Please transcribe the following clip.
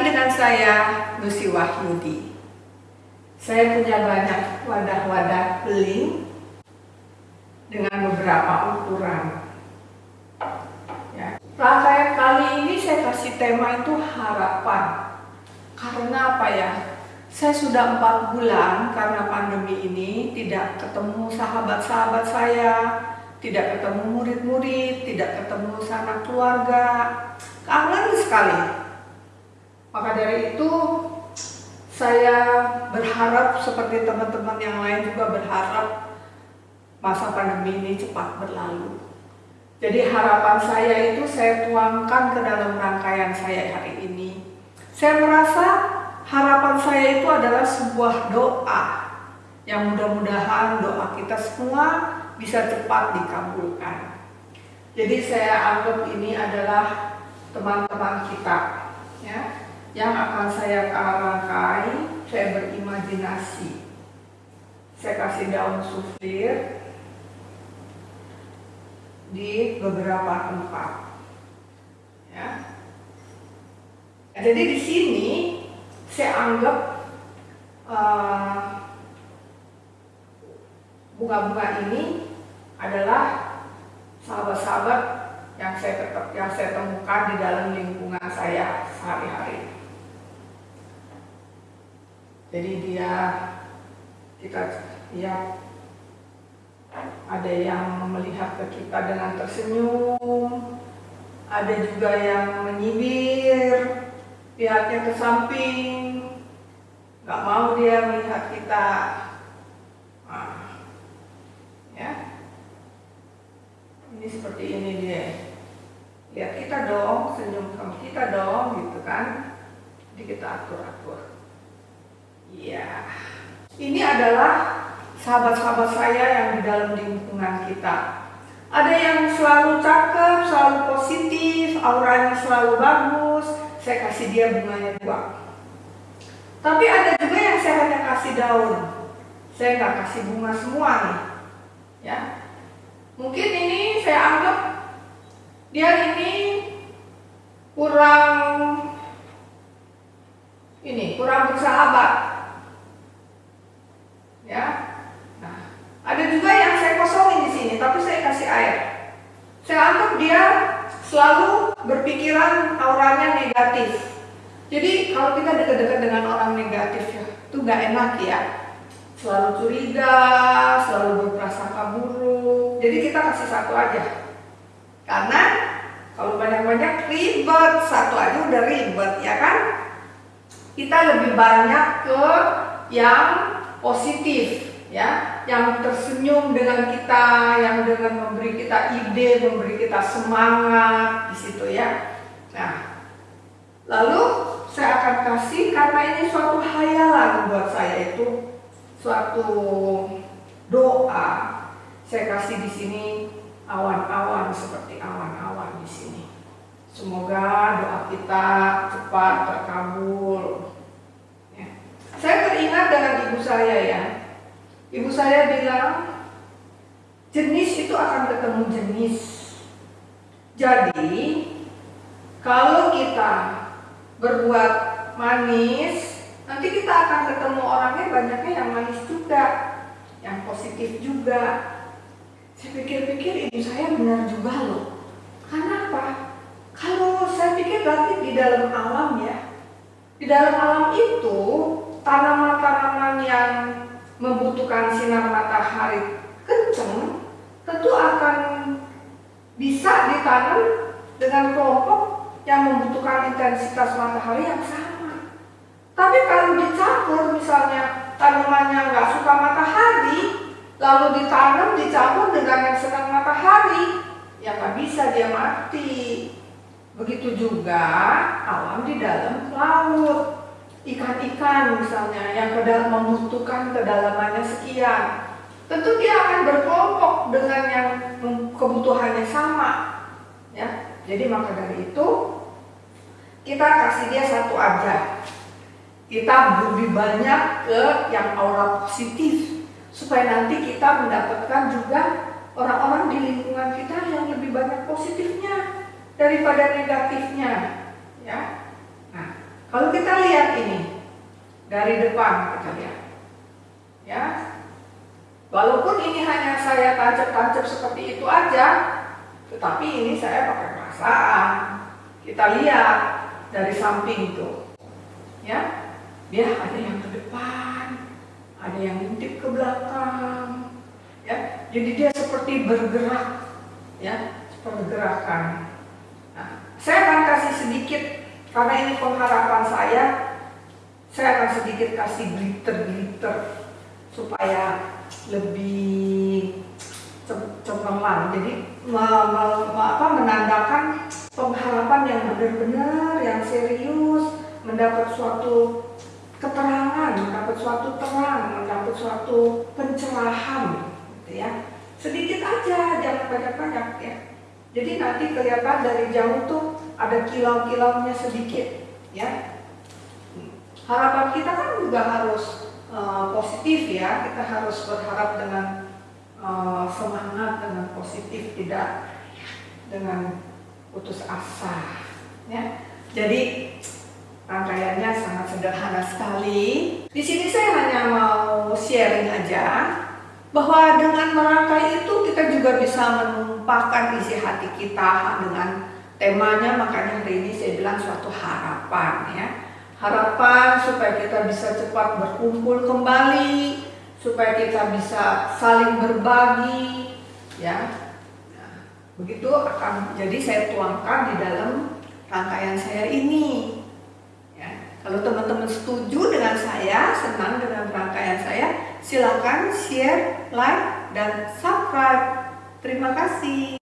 dengan saya Lucy Wahyudi. Saya punya banyak wadah-wadah beling dengan beberapa ukuran. Ya. Kali ini saya kasih tema itu harapan. Karena apa ya? Saya sudah empat bulan karena pandemi ini tidak ketemu sahabat-sahabat saya, tidak ketemu murid-murid, tidak ketemu sanak keluarga. Kangen sekali. Maka dari itu saya berharap seperti teman-teman yang lain juga berharap masa pandemi ini cepat berlalu. Jadi harapan saya itu saya tuangkan ke dalam rangkaian saya hari ini. Saya merasa harapan saya itu adalah sebuah doa yang mudah-mudahan doa kita semua bisa cepat dikabulkan. Jadi saya anggap ini adalah teman-teman kita ya yang akan saya rangkai, saya berimajinasi. Saya kasih daun suflir di beberapa tempat. Ya. Jadi di sini saya anggap bunga-bunga uh, ini adalah sahabat-sahabat yang saya yang saya temukan di dalam lingkungan saya sehari-hari. Jadi dia kita ya ada yang melihat ke kita dengan tersenyum, ada juga yang menyibir, lihatnya ke samping, nggak mau dia melihat kita. Nah, ya, ini seperti ini dia. Lihat kita dong, senyum sama kita dong, gitu kan? Jadi kita atur-atur. Iya. Ini adalah sahabat-sahabat saya yang di dalam lingkungan kita. Ada yang selalu cakep, selalu positif, auranya selalu bagus. Saya kasih dia bunganya dua. Tapi ada juga yang saya hanya kasih daun. Saya nggak kasih bunga semua nih. Ya. Mungkin ini saya anggap dia ini kurang ini kurang bersahabat ya. Nah, ada juga yang saya kosongin di sini, tapi saya kasih air. Saya anggap dia selalu berpikiran auranya negatif. Jadi kalau kita dekat-dekat dengan orang negatif ya, itu nggak enak ya. Selalu curiga, selalu berprasangka buruk. Jadi kita kasih satu aja. Karena kalau banyak-banyak ribet, satu aja udah ribet ya kan? Kita lebih banyak ke yang positif ya. Yang tersenyum dengan kita yang dengan memberi kita ide memberi kita semangat di situ ya. Nah lalu saya akan kasih karena ini suatu hayalan buat saya itu suatu doa. Saya kasih di sini awan-awan seperti awan-awan di sini. Semoga doa kita cepat terkabul. Saya teringat dengan ibu saya ya. Ibu saya bilang, jenis itu akan ketemu jenis. Jadi, kalau kita berbuat manis, nanti kita akan ketemu orangnya banyaknya yang manis juga, yang positif juga. Saya pikir-pikir ibu saya benar juga loh. Karena apa? Kalau saya pikir berarti di dalam alam ya, di dalam alam itu tanaman-tanaman yang membutuhkan sinar matahari kencang tentu akan bisa ditanam dengan kelompok yang membutuhkan intensitas matahari yang sama. Tapi kalau dicampur misalnya tanamannya nggak suka matahari, lalu ditanam dicampur dengan yang senang matahari, ya nggak bisa dia mati. Begitu juga alam di dalam laut ikan-ikan misalnya yang kedal membutuhkan kedalamannya sekian. Tentu dia akan berkelompok dengan yang kebutuhannya sama ya. Jadi maka dari itu kita kasih dia satu aja. Kita lebih banyak ke yang aura positif supaya nanti kita mendapatkan juga orang-orang di lingkungan kita yang lebih banyak positifnya daripada negatifnya ya Kalau kita lihat ini dari depan kita lihat, ya, walaupun ini hanya saya tancap-tancap seperti itu aja, tetapi ini saya pakai perasaan. Kita lihat dari samping itu, ya, dia ada yang ke depan, ada yang ngintip ke belakang, ya, jadi dia seperti bergerak, ya, pergerakan. Nah, saya akan kasih sedikit karena ini pengharapan saya, saya akan sedikit kasih glitter-glitter supaya lebih cemerlang. Jadi me, me, me, apa, menandakan pengharapan yang benar-benar, yang serius, mendapat suatu keterangan, mendapat suatu terang, mendapat suatu pencerahan, gitu ya. Sedikit aja, jangan banyak-banyak ya. Jadi nanti kelihatan dari jauh tuh ada kilau-kilaunya sedikit, ya. Harapan kita kan juga harus uh, positif ya. Kita harus berharap dengan uh, semangat, dengan positif, tidak dengan putus asa, ya. Jadi rangkaiannya sangat sederhana sekali. Di sini saya hanya mau sharing aja bahwa dengan merangkai itu kita juga bisa menumpahkan isi hati kita dengan temanya makanya hari ini saya bilang suatu harapan ya harapan supaya kita bisa cepat berkumpul kembali supaya kita bisa saling berbagi ya begitu akan jadi saya tuangkan di dalam rangkaian saya ini ya kalau teman-teman setuju dengan saya senang dengan rangkaian saya silakan share like dan subscribe. Terima kasih.